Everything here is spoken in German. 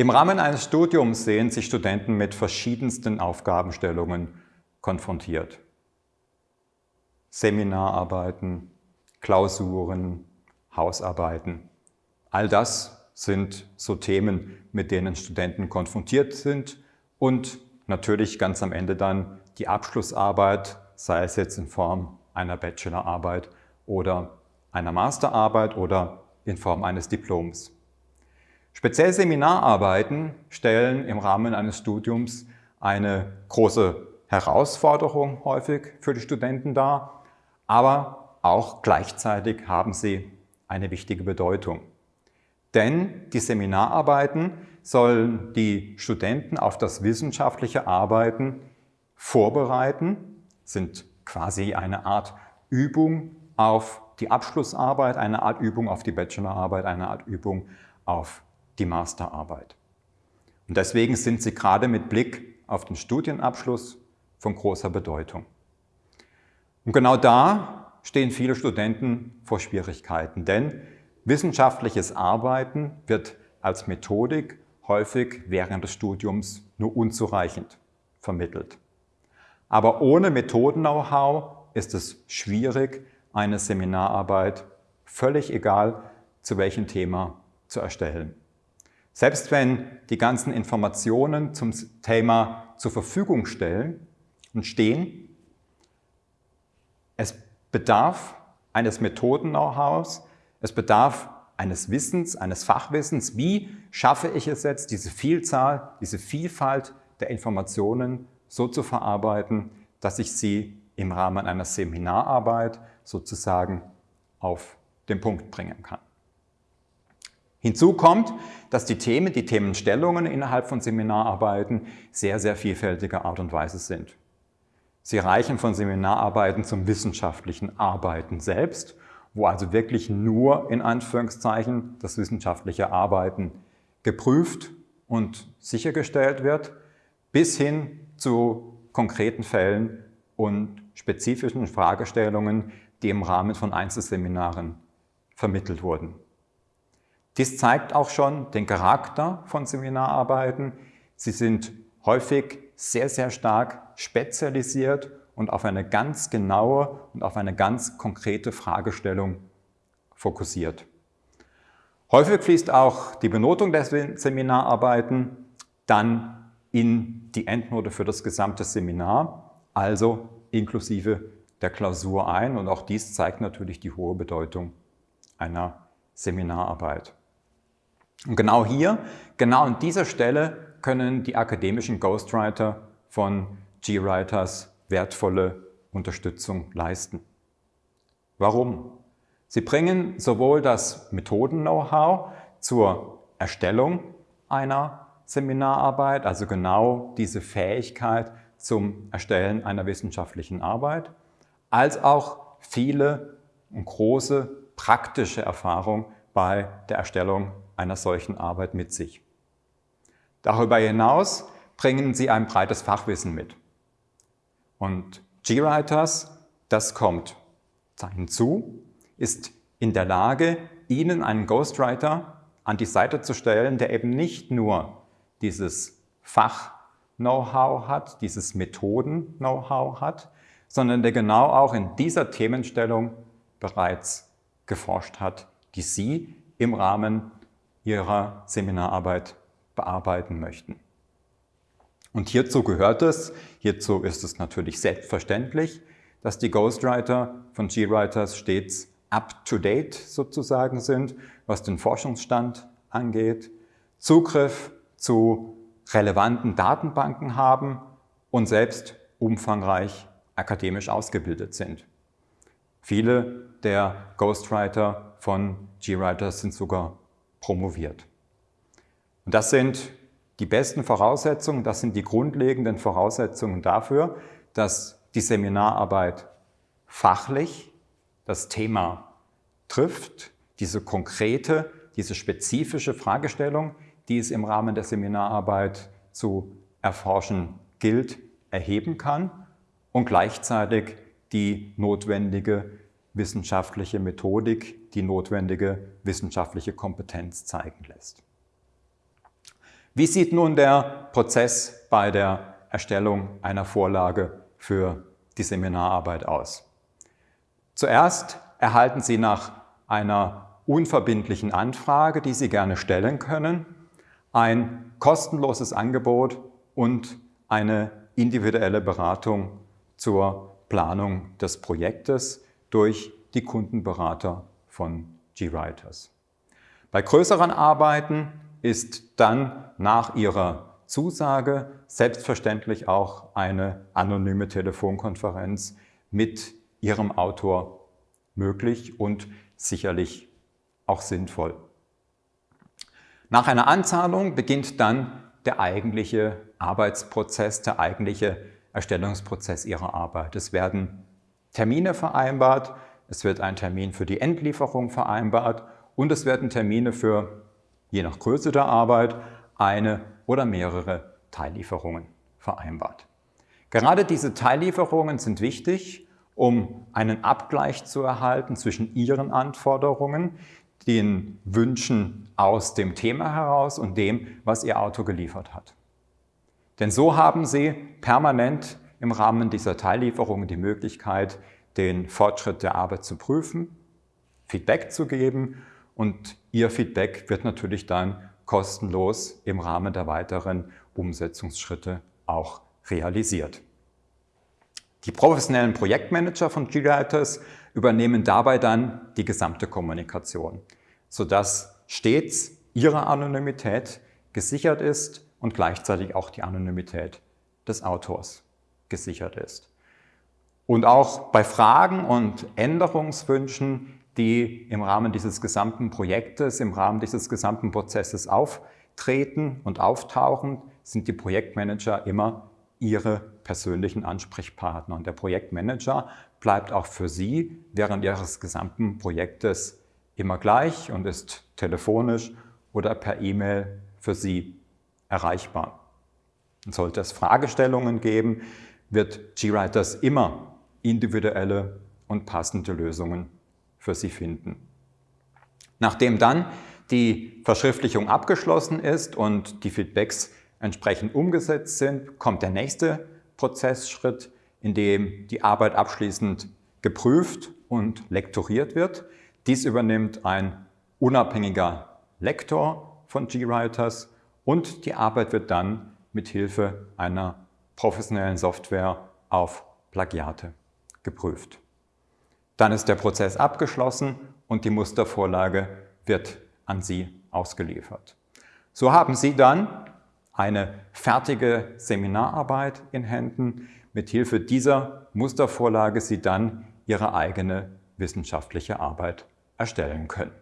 Im Rahmen eines Studiums sehen sich Studenten mit verschiedensten Aufgabenstellungen konfrontiert. Seminararbeiten, Klausuren, Hausarbeiten. All das sind so Themen, mit denen Studenten konfrontiert sind und natürlich ganz am Ende dann die Abschlussarbeit, sei es jetzt in Form einer Bachelorarbeit oder einer Masterarbeit oder in Form eines Diploms. Speziell Seminararbeiten stellen im Rahmen eines Studiums eine große Herausforderung häufig für die Studenten dar, aber auch gleichzeitig haben sie eine wichtige Bedeutung. Denn die Seminararbeiten sollen die Studenten auf das wissenschaftliche Arbeiten vorbereiten, sind quasi eine Art Übung auf die Abschlussarbeit, eine Art Übung auf die Bachelorarbeit, eine Art Übung auf die Masterarbeit. Und deswegen sind sie gerade mit Blick auf den Studienabschluss von großer Bedeutung. Und genau da stehen viele Studenten vor Schwierigkeiten, denn wissenschaftliches Arbeiten wird als Methodik häufig während des Studiums nur unzureichend vermittelt. Aber ohne Methoden-Know-how ist es schwierig, eine Seminararbeit, völlig egal zu welchem Thema, zu erstellen. Selbst wenn die ganzen Informationen zum Thema zur Verfügung stellen und stehen, es bedarf eines Methoden-Know-hows, es bedarf eines Wissens, eines Fachwissens, wie schaffe ich es jetzt, diese Vielzahl, diese Vielfalt der Informationen so zu verarbeiten, dass ich sie im Rahmen einer Seminararbeit sozusagen auf den Punkt bringen kann. Hinzu kommt, dass die Themen, die Themenstellungen innerhalb von Seminararbeiten sehr, sehr vielfältiger Art und Weise sind. Sie reichen von Seminararbeiten zum wissenschaftlichen Arbeiten selbst, wo also wirklich nur in Anführungszeichen das wissenschaftliche Arbeiten geprüft und sichergestellt wird, bis hin zu konkreten Fällen und spezifischen Fragestellungen, die im Rahmen von Einzelseminaren vermittelt wurden. Dies zeigt auch schon den Charakter von Seminararbeiten. Sie sind häufig sehr, sehr stark spezialisiert und auf eine ganz genaue und auf eine ganz konkrete Fragestellung fokussiert. Häufig fließt auch die Benotung der Seminararbeiten dann in die Endnote für das gesamte Seminar, also inklusive der Klausur ein. Und auch dies zeigt natürlich die hohe Bedeutung einer Seminararbeit. Und genau hier, genau an dieser Stelle können die akademischen Ghostwriter von GWriters wertvolle Unterstützung leisten. Warum? Sie bringen sowohl das Methoden-Know-how zur Erstellung einer Seminararbeit, also genau diese Fähigkeit zum Erstellen einer wissenschaftlichen Arbeit, als auch viele und große praktische Erfahrung bei der Erstellung einer solchen Arbeit mit sich. Darüber hinaus bringen sie ein breites Fachwissen mit. Und GWriters, das kommt hinzu, ist in der Lage, Ihnen einen Ghostwriter an die Seite zu stellen, der eben nicht nur dieses Fach-Know-how hat, dieses Methoden-Know-how hat, sondern der genau auch in dieser Themenstellung bereits geforscht hat, die Sie im Rahmen Ihrer Seminararbeit bearbeiten möchten. Und hierzu gehört es, hierzu ist es natürlich selbstverständlich, dass die Ghostwriter von GWriters stets up-to-date sozusagen sind, was den Forschungsstand angeht, Zugriff zu relevanten Datenbanken haben und selbst umfangreich akademisch ausgebildet sind. Viele der Ghostwriter von GWriters sind sogar promoviert. Und das sind die besten Voraussetzungen, das sind die grundlegenden Voraussetzungen dafür, dass die Seminararbeit fachlich das Thema trifft, diese konkrete, diese spezifische Fragestellung, die es im Rahmen der Seminararbeit zu erforschen gilt, erheben kann und gleichzeitig die notwendige wissenschaftliche Methodik, die notwendige wissenschaftliche Kompetenz zeigen lässt. Wie sieht nun der Prozess bei der Erstellung einer Vorlage für die Seminararbeit aus? Zuerst erhalten Sie nach einer unverbindlichen Anfrage, die Sie gerne stellen können, ein kostenloses Angebot und eine individuelle Beratung zur Planung des Projektes durch die Kundenberater von GWriters. Bei größeren Arbeiten ist dann nach Ihrer Zusage selbstverständlich auch eine anonyme Telefonkonferenz mit Ihrem Autor möglich und sicherlich auch sinnvoll. Nach einer Anzahlung beginnt dann der eigentliche Arbeitsprozess, der eigentliche Erstellungsprozess Ihrer Arbeit. Es werden Termine vereinbart, es wird ein Termin für die Endlieferung vereinbart und es werden Termine für, je nach Größe der Arbeit, eine oder mehrere Teillieferungen vereinbart. Gerade diese Teillieferungen sind wichtig, um einen Abgleich zu erhalten zwischen Ihren Anforderungen, den Wünschen aus dem Thema heraus und dem, was Ihr Auto geliefert hat. Denn so haben Sie permanent im Rahmen dieser Teillieferungen die Möglichkeit, den Fortschritt der Arbeit zu prüfen, Feedback zu geben und Ihr Feedback wird natürlich dann kostenlos im Rahmen der weiteren Umsetzungsschritte auch realisiert. Die professionellen Projektmanager von GWriters übernehmen dabei dann die gesamte Kommunikation, sodass stets ihre Anonymität gesichert ist und gleichzeitig auch die Anonymität des Autors gesichert ist. Und auch bei Fragen und Änderungswünschen, die im Rahmen dieses gesamten Projektes, im Rahmen dieses gesamten Prozesses auftreten und auftauchen, sind die Projektmanager immer Ihre persönlichen Ansprechpartner. Und der Projektmanager bleibt auch für Sie während Ihres gesamten Projektes immer gleich und ist telefonisch oder per E-Mail für Sie erreichbar. Und sollte es Fragestellungen geben, wird GWriters immer individuelle und passende Lösungen für Sie finden. Nachdem dann die Verschriftlichung abgeschlossen ist und die Feedbacks entsprechend umgesetzt sind, kommt der nächste Prozessschritt, in dem die Arbeit abschließend geprüft und lektoriert wird. Dies übernimmt ein unabhängiger Lektor von GWriters und die Arbeit wird dann mit Hilfe einer professionellen Software auf Plagiate geprüft. Dann ist der Prozess abgeschlossen und die Mustervorlage wird an Sie ausgeliefert. So haben Sie dann eine fertige Seminararbeit in Händen. Mit Hilfe dieser Mustervorlage Sie dann Ihre eigene wissenschaftliche Arbeit erstellen können.